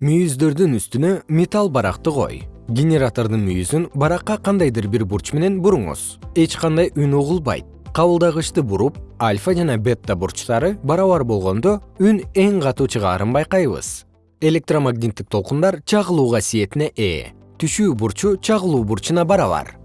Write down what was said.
мүйүздөрдүн үстүнө металл баракты кой генератордун мүйүзүн баракка кандайдыр бир бурч менен буруңуз. Эч кандай үн угулбайт. Кабылдагычты буруп альфа жана бетта бурчтары барабар болгондо үн эң катуу чыгаарын байкайбыз. Электромагниттик толкундар чагылуу касиетине ээ түшүү бурчу чагылуу бурчуна барабар.